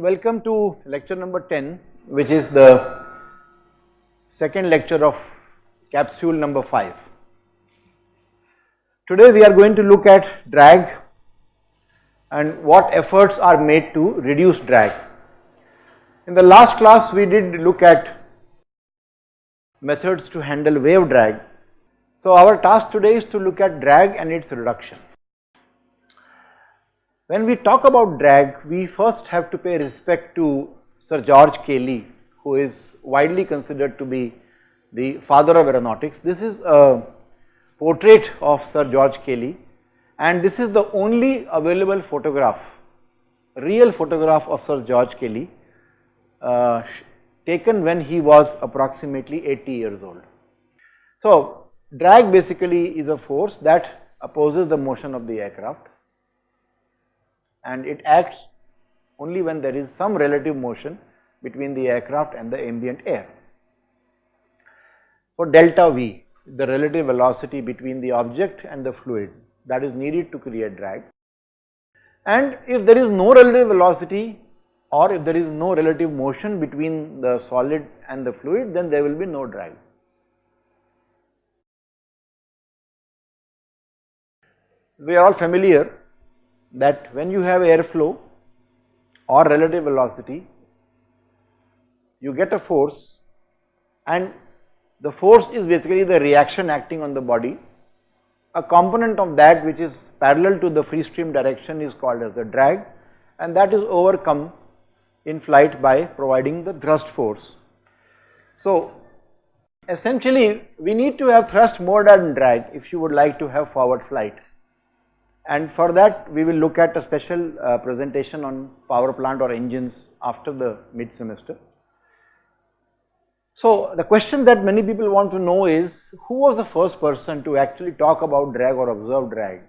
Welcome to lecture number 10 which is the second lecture of capsule number 5. Today we are going to look at drag and what efforts are made to reduce drag. In the last class we did look at methods to handle wave drag. So our task today is to look at drag and its reduction. When we talk about drag, we first have to pay respect to Sir George Cayley, who is widely considered to be the father of aeronautics. This is a portrait of Sir George Cayley and this is the only available photograph, real photograph of Sir George Cayley uh, taken when he was approximately 80 years old. So, drag basically is a force that opposes the motion of the aircraft and it acts only when there is some relative motion between the aircraft and the ambient air. For delta V, the relative velocity between the object and the fluid that is needed to create drag. And if there is no relative velocity or if there is no relative motion between the solid and the fluid then there will be no drag. We are all familiar that when you have airflow or relative velocity, you get a force and the force is basically the reaction acting on the body. A component of that which is parallel to the free stream direction is called as the drag and that is overcome in flight by providing the thrust force. So essentially we need to have thrust more than drag if you would like to have forward flight and for that we will look at a special uh, presentation on power plant or engines after the mid semester. So the question that many people want to know is who was the first person to actually talk about drag or observe drag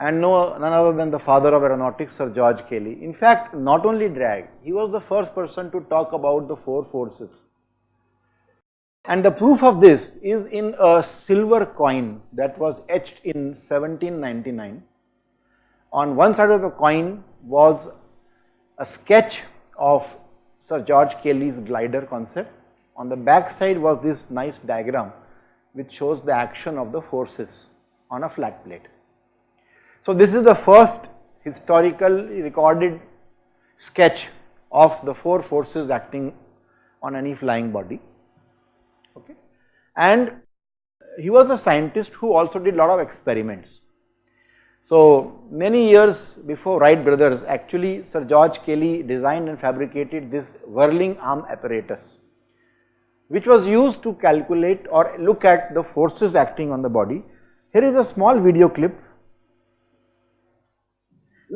and no none other than the father of aeronautics Sir George Cayley. In fact not only drag he was the first person to talk about the four forces and the proof of this is in a silver coin that was etched in 1799 on one side of the coin was a sketch of Sir George Cayley's glider concept. On the back side was this nice diagram which shows the action of the forces on a flat plate. So this is the first historical recorded sketch of the four forces acting on any flying body. Okay. And he was a scientist who also did a lot of experiments. So many years before Wright brothers actually Sir George Cayley designed and fabricated this whirling arm apparatus which was used to calculate or look at the forces acting on the body. Here is a small video clip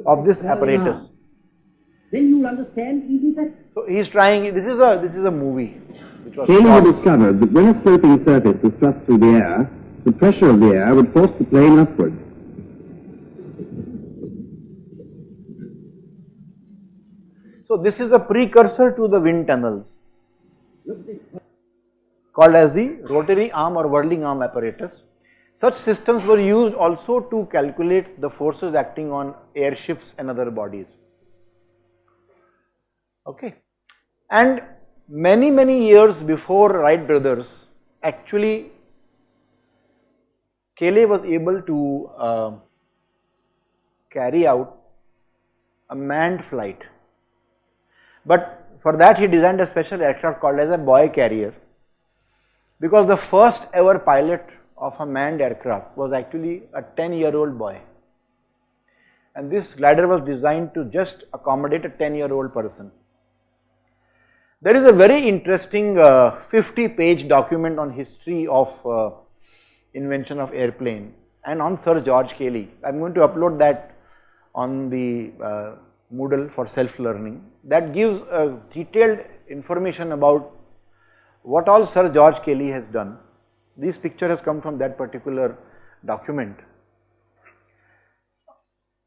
of this apparatus. Then you will understand easy that. So he is trying, this is a, this is a movie. Had discovered that when a sloping surface was thrust through the air, the pressure of the air would force the plane upward. So this is a precursor to the wind tunnels called as the rotary arm or whirling arm apparatus. Such systems were used also to calculate the forces acting on airships and other bodies. Okay. And many many years before Wright brothers actually Cayley was able to uh, carry out a manned flight. But for that he designed a special aircraft called as a boy carrier. Because the first ever pilot of a manned aircraft was actually a 10 year old boy. And this glider was designed to just accommodate a 10 year old person. There is a very interesting uh, 50 page document on history of uh, invention of airplane and on Sir George Cayley. I am going to upload that on the uh, Moodle for self learning that gives a detailed information about what all Sir George Cayley has done. This picture has come from that particular document.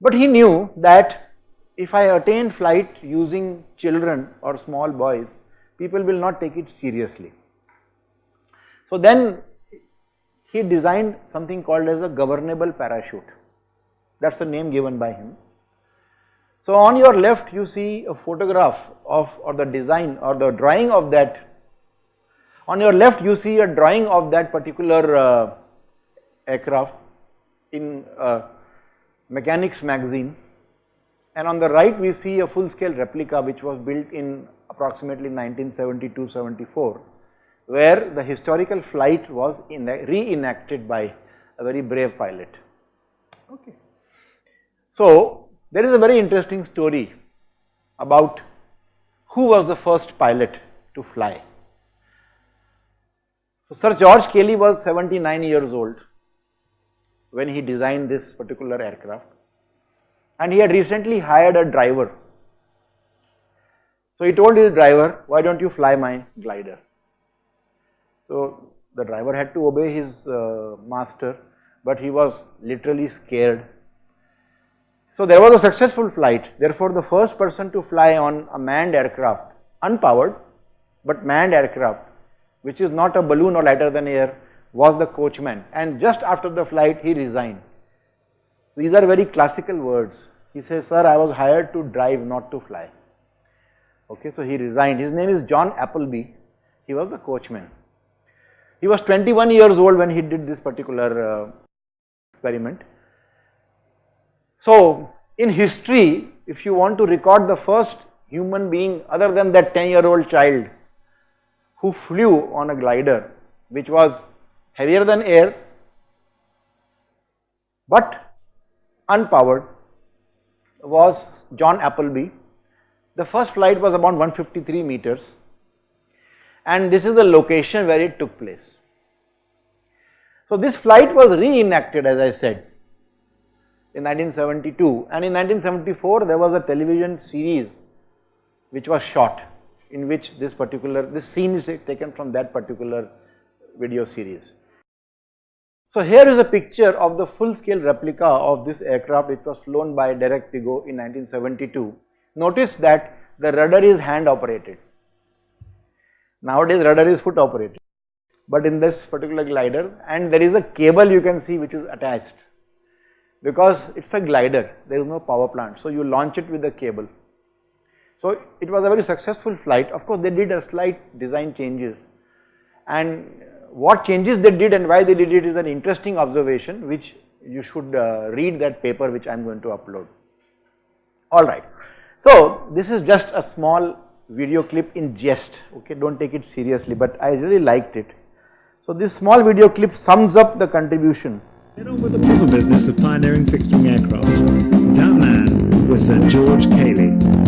But he knew that if I attain flight using children or small boys, people will not take it seriously. So then he designed something called as a governable parachute. That is the name given by him. So on your left you see a photograph of or the design or the drawing of that. On your left you see a drawing of that particular uh, aircraft in uh, mechanics magazine and on the right we see a full scale replica which was built in approximately 1972-74 where the historical flight was reenacted by a very brave pilot. Okay. So, there is a very interesting story about who was the first pilot to fly. So, Sir George Cayley was 79 years old when he designed this particular aircraft and he had recently hired a driver. So, he told his driver, why do not you fly my glider? So, the driver had to obey his uh, master, but he was literally scared. So, there was a successful flight, therefore, the first person to fly on a manned aircraft, unpowered, but manned aircraft, which is not a balloon or lighter than air, was the coachman and just after the flight he resigned. These are very classical words. He says, sir, I was hired to drive, not to fly. Okay, so he resigned. His name is John Appleby. He was the coachman. He was 21 years old when he did this particular uh, experiment. So, in history, if you want to record the first human being other than that 10 year old child who flew on a glider which was heavier than air but unpowered was John Appleby. The first flight was about 153 meters and this is the location where it took place. So this flight was reenacted as I said in 1972 and in 1974 there was a television series which was shot in which this particular this scene is taken from that particular video series. So here is a picture of the full scale replica of this aircraft which was flown by Derek Piggott in 1972. Notice that the rudder is hand operated. Nowadays rudder is foot operated, but in this particular glider and there is a cable you can see which is attached because it is a glider, there is no power plant. So you launch it with a cable. So it was a very successful flight. Of course, they did a slight design changes and what changes they did and why they did it is an interesting observation which you should uh, read that paper which I am going to upload. Alright. So, this is just a small video clip in jest, okay, do not take it seriously, but I really liked it. So, this small video clip sums up the contribution. Get on with the proper business of pioneering fixed wing aircraft. That man was Sir George Cayley.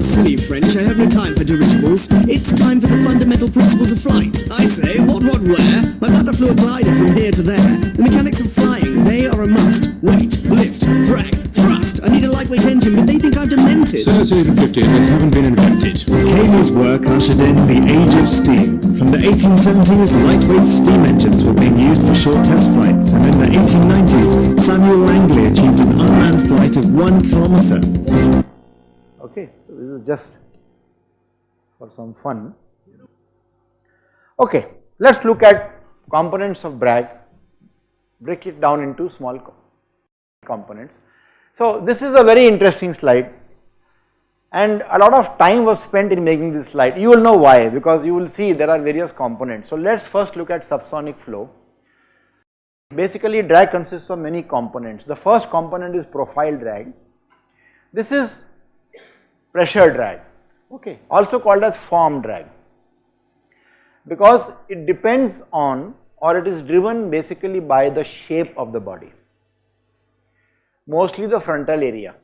Silly French, I have no time for dirigibles. It's time for the fundamental principles of flight. I say, what, what, where? My bladder flew a glider from here to there. The mechanics of flying, they are a must. Weight, lift, drag, thrust. I need a lightweight engine, but they think I'm demented. Since 1850, they haven't been invented. Cayley's work ushered in the age of steam. From the 1870s, lightweight steam engines were being used for short test flights, and in the 1890s, Samuel Langley achieved an unmanned flight of one kilometer. Okay, so this is just for some fun. Okay, let us look at components of drag, break it down into small components. So this is a very interesting slide and a lot of time was spent in making this slide. You will know why because you will see there are various components. So let us first look at subsonic flow. Basically drag consists of many components. The first component is profile drag. This is pressure drag, okay, also called as form drag because it depends on or it is driven basically by the shape of the body, mostly the frontal area.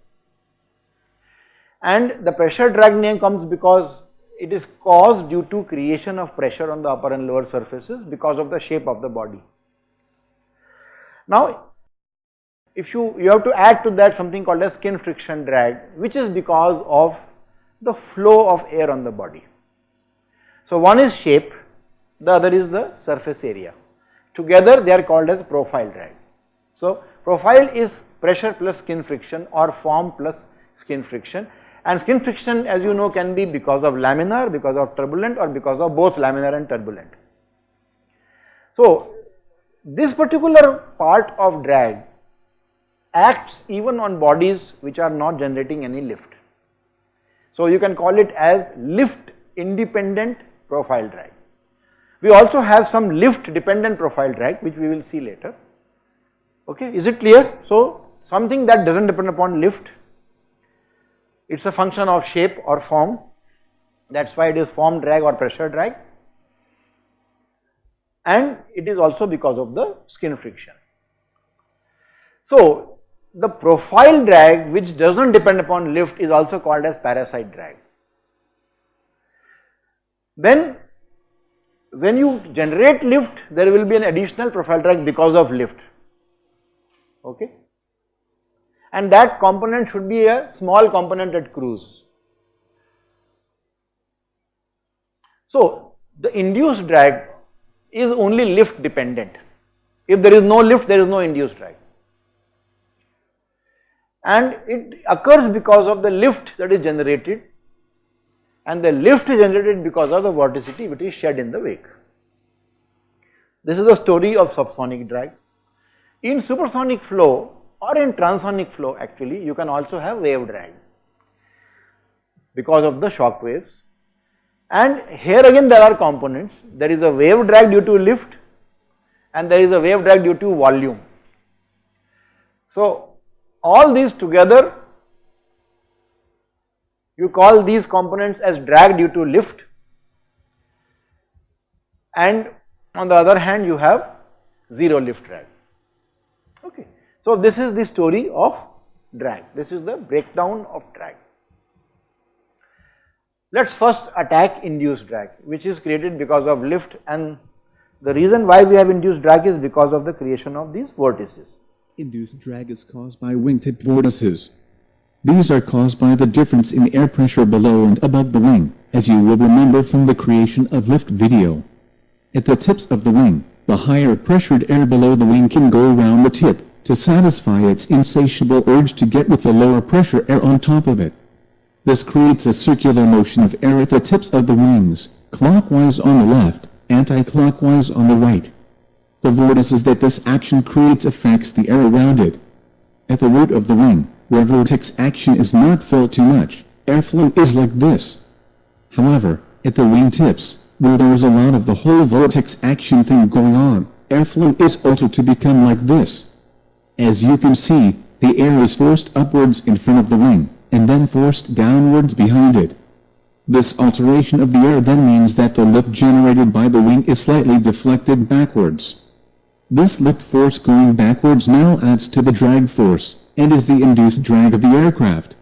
And the pressure drag name comes because it is caused due to creation of pressure on the upper and lower surfaces because of the shape of the body. Now, if you, you have to add to that something called as skin friction drag which is because of the flow of air on the body. So one is shape, the other is the surface area. Together they are called as profile drag. So profile is pressure plus skin friction or form plus skin friction and skin friction as you know can be because of laminar, because of turbulent or because of both laminar and turbulent. So this particular part of drag acts even on bodies which are not generating any lift. So you can call it as lift independent profile drag. We also have some lift dependent profile drag which we will see later. Okay, is it clear? So something that does not depend upon lift, it is a function of shape or form that is why it is form drag or pressure drag and it is also because of the skin friction. So the profile drag which does not depend upon lift is also called as parasite drag. Then when you generate lift there will be an additional profile drag because of lift okay and that component should be a small component at cruise. So the induced drag is only lift dependent. If there is no lift there is no induced drag and it occurs because of the lift that is generated and the lift is generated because of the vorticity which is shed in the wake. This is the story of subsonic drag. In supersonic flow or in transonic flow actually you can also have wave drag because of the shock waves and here again there are components there is a wave drag due to lift and there is a wave drag due to volume. So all these together you call these components as drag due to lift and on the other hand you have zero lift drag okay. So this is the story of drag this is the breakdown of drag. Let us first attack induced drag which is created because of lift and the reason why we have induced drag is because of the creation of these vortices. Induced drag is caused by wingtip vortices. These are caused by the difference in air pressure below and above the wing, as you will remember from the creation of lift video. At the tips of the wing, the higher pressured air below the wing can go around the tip, to satisfy its insatiable urge to get with the lower pressure air on top of it. This creates a circular motion of air at the tips of the wings, clockwise on the left, anti-clockwise on the right. The vortex is that this action creates affects the air around it. At the root of the wing, where vortex action is not felt too much, airflow is like this. However, at the wing tips, where there is a lot of the whole vortex action thing going on, airflow is altered to become like this. As you can see, the air is forced upwards in front of the wing, and then forced downwards behind it. This alteration of the air then means that the lift generated by the wing is slightly deflected backwards. This lift force going backwards now adds to the drag force, and is the induced drag of the aircraft.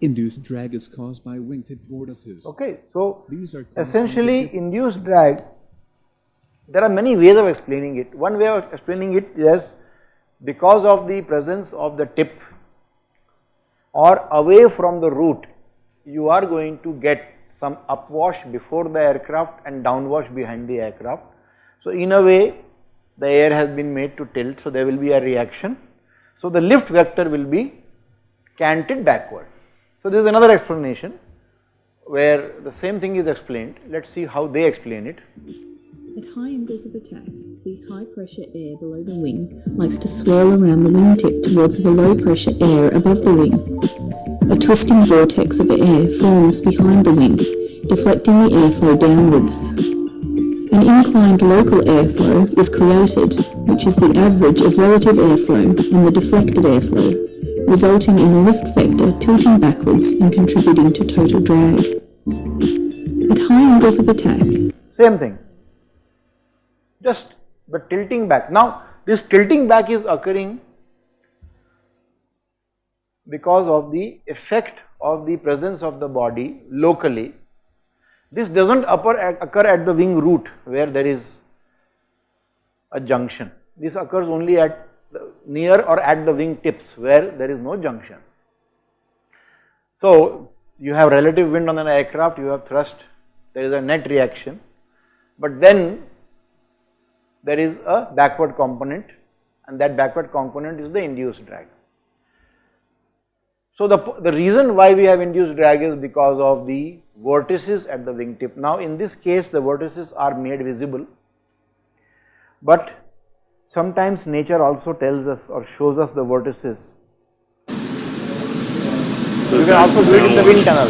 Induced drag is caused by wingtip vortices. Okay, so These are essentially induced drag, there are many ways of explaining it. One way of explaining it is because of the presence of the tip or away from the root, you are going to get some upwash before the aircraft and downwash behind the aircraft. So in a way the air has been made to tilt, so there will be a reaction. So the lift vector will be canted backward. So this is another explanation where the same thing is explained. Let us see how they explain it. At high angles of attack, the high pressure air below the wing likes to swirl around the wingtip towards the low pressure air above the wing. A twisting vortex of air forms behind the wing, deflecting the airflow downwards. An inclined local airflow is created, which is the average of relative airflow and the deflected airflow, resulting in the lift vector tilting backwards and contributing to total drag. At high angles of attack, Same thing, just the tilting back. Now this tilting back is occurring because of the effect of the presence of the body locally this does not occur at the wing root where there is a junction. This occurs only at near or at the wing tips where there is no junction. So you have relative wind on an aircraft, you have thrust, there is a net reaction, but then there is a backward component and that backward component is the induced drag. So the, the reason why we have induced drag is because of the vortices at the wingtip. Now in this case the vortices are made visible, but sometimes nature also tells us or shows us the vortices. So You can also do it in the wind tunnel.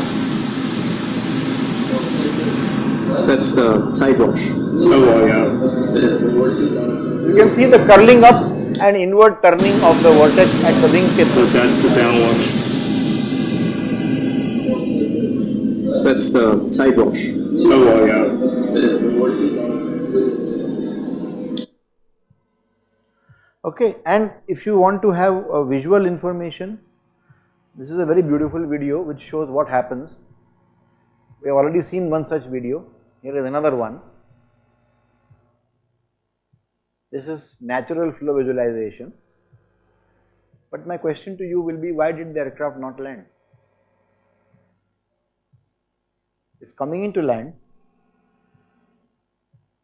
That's the side wash. Oh, yeah. You can see the curling up and inward turning of the vortex at the wing tips. So that's the downwash. That's the side wash. Oh, yeah. Okay, and if you want to have a visual information, this is a very beautiful video which shows what happens. We have already seen one such video. Here is another one. This is natural flow visualization. But my question to you will be why did the aircraft not land? It's coming into land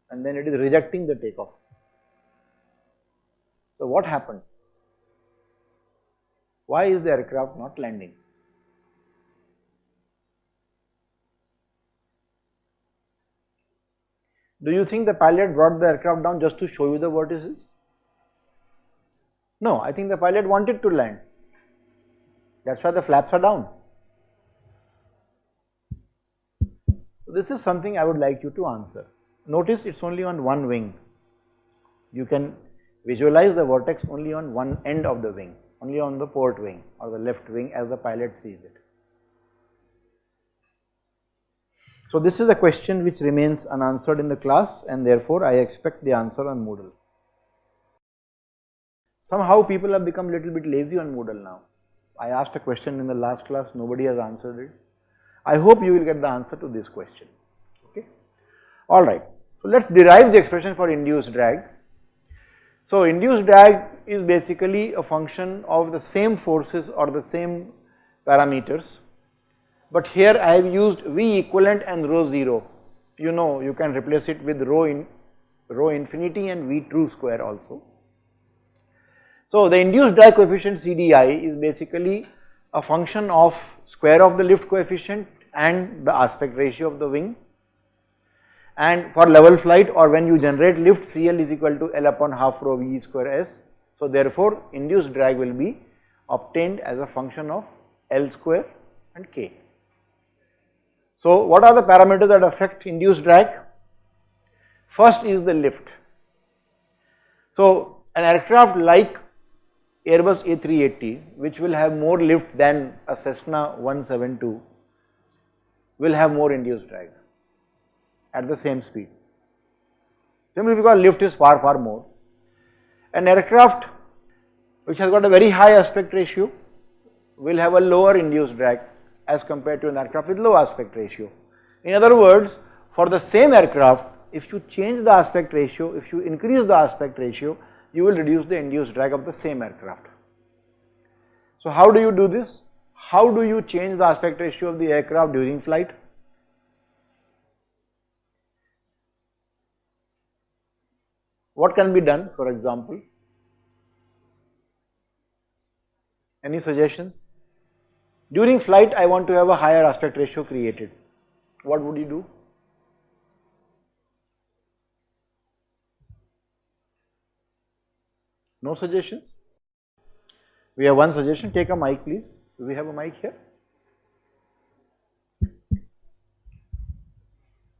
and then it is rejecting the takeoff. So what happened? Why is the aircraft not landing? Do you think the pilot brought the aircraft down just to show you the vortices? No, I think the pilot wanted to land. That's why the flaps are down. This is something I would like you to answer. Notice it's only on one wing. You can visualize the vortex only on one end of the wing, only on the port wing or the left wing as the pilot sees it. So this is a question which remains unanswered in the class and therefore I expect the answer on Moodle. Somehow people have become a little bit lazy on Moodle now. I asked a question in the last class, nobody has answered it. I hope you will get the answer to this question, okay. Alright, so let us derive the expression for induced drag. So induced drag is basically a function of the same forces or the same parameters but here I have used V equivalent and rho 0. You know you can replace it with rho in rho infinity and V true square also. So the induced drag coefficient CDI is basically a function of square of the lift coefficient and the aspect ratio of the wing and for level flight or when you generate lift CL is equal to L upon half rho V square S. So therefore induced drag will be obtained as a function of L square and K. So what are the parameters that affect induced drag? First is the lift. So an aircraft like Airbus A380 which will have more lift than a Cessna 172 will have more induced drag at the same speed. Simply because lift is far far more. An aircraft which has got a very high aspect ratio will have a lower induced drag as compared to an aircraft with low aspect ratio. In other words, for the same aircraft, if you change the aspect ratio, if you increase the aspect ratio, you will reduce the induced drag of the same aircraft. So how do you do this? How do you change the aspect ratio of the aircraft during flight? What can be done for example? Any suggestions? During flight I want to have a higher aspect ratio created. What would you do? No suggestions? We have one suggestion, take a mic please. Do we have a mic here?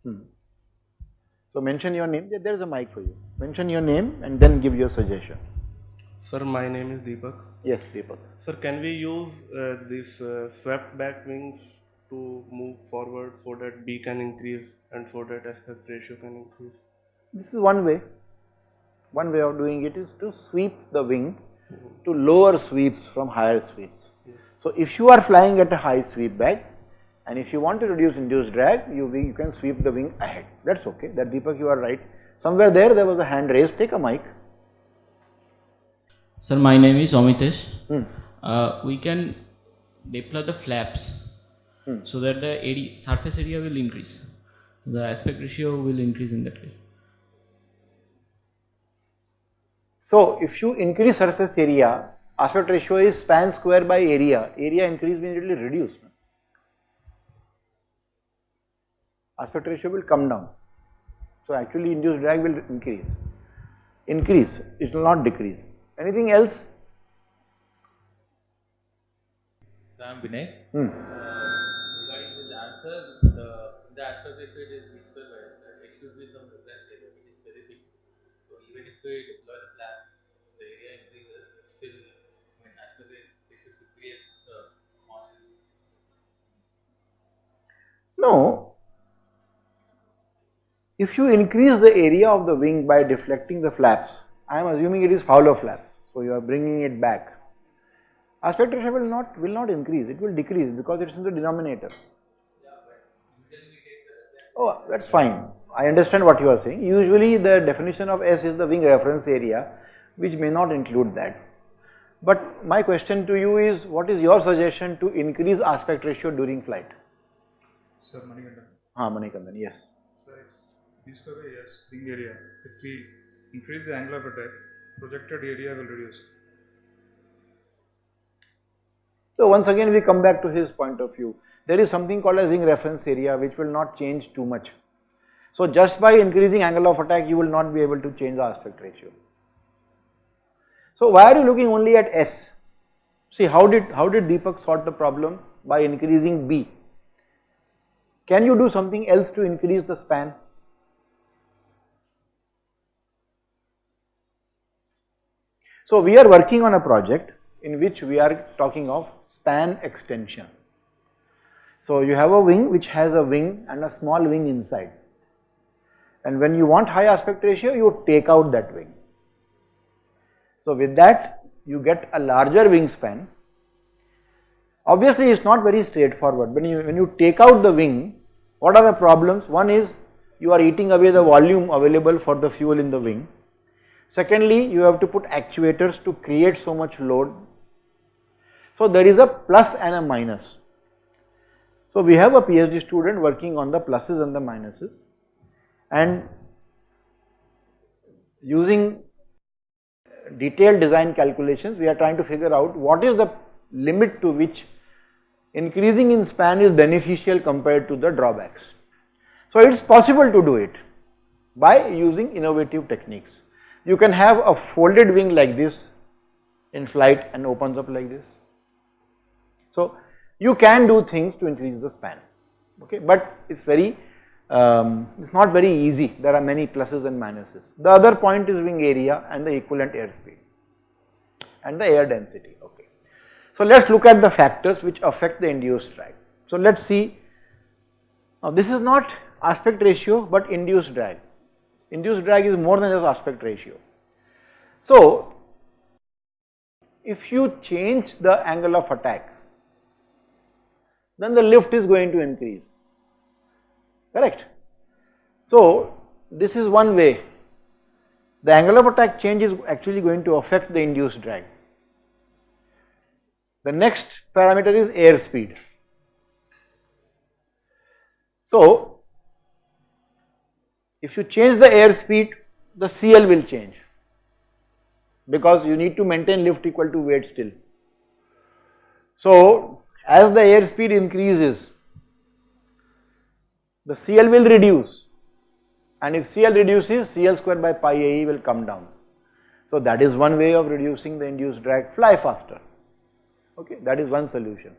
Hmm. So mention your name, there is a mic for you. Mention your name and then give your suggestion. Sir, my name is Deepak. Yes, Deepak. Sir, can we use uh, these uh, swept back wings to move forward so that B can increase and so that aspect ratio can increase? This is one way. One way of doing it is to sweep the wing to lower sweeps from higher sweeps. So if you are flying at a high sweep back and if you want to reduce induced drag, you, you can sweep the wing ahead. That's okay. That Deepak, you are right. Somewhere there, there was a hand raised. Take a mic. Sir, my name is Amitesh. Hmm. Uh, we can deploy the flaps Hmm. so that the area, surface area will increase. The aspect ratio will increase in that case. So if you increase surface area, aspect ratio is span square by area. Area increase means it will reduce. Aspect ratio will come down. So actually induced drag will increase. increase, it will not decrease. Anything else? So I am Vinay. Hmm. Uh, regarding this answer, the, the aspect ratio it is b square by s square. It should be some reference area which is very fixed. So even if we deploy the plan, the area increases, still, I mean, aspect ratio should be a uh, constant. No. If you increase the area of the wing by deflecting the flaps, I am assuming it is Fowler flaps, so you are bringing it back. Aspect ratio will not will not increase, it will decrease because it is in the denominator. Oh, that's fine. I understand what you are saying. Usually the definition of S is the wing reference area, which may not include that. But my question to you is, what is your suggestion to increase aspect ratio during flight? Sir, Manikandan. Ah, Manikandan, yes. Sir, it's b square by s ring area. If we increase the angle of attack, projected area will reduce. So once again we come back to his point of view. There is something called as wing reference area which will not change too much. So just by increasing angle of attack you will not be able to change the aspect ratio. So why are you looking only at S? See how did how did Deepak solve the problem by increasing B? Can you do something else to increase the span? So we are working on a project in which we are talking of span extension. So you have a wing which has a wing and a small wing inside and when you want high aspect ratio you take out that wing. So with that you get a larger wingspan. Obviously it is not very straightforward when you when you take out the wing what are the problems? One is you are eating away the volume available for the fuel in the wing. Secondly you have to put actuators to create so much load. So there is a plus and a minus. So we have a PhD student working on the pluses and the minuses and using detailed design calculations we are trying to figure out what is the limit to which increasing in span is beneficial compared to the drawbacks. So it is possible to do it by using innovative techniques. You can have a folded wing like this in flight and opens up like this. So you can do things to increase the span okay but it is very um, it is not very easy there are many pluses and minuses. The other point is wing area and the equivalent airspeed and the air density okay. So let us look at the factors which affect the induced drag. So let us see now this is not aspect ratio but induced drag, induced drag is more than just aspect ratio. So if you change the angle of attack then the lift is going to increase correct. So this is one way the angle of attack change is actually going to affect the induced drag. The next parameter is airspeed. So if you change the airspeed the CL will change because you need to maintain lift equal to weight still. So as the airspeed increases the CL will reduce and if CL reduces CL square by pi AE will come down. So that is one way of reducing the induced drag fly faster okay that is one solution.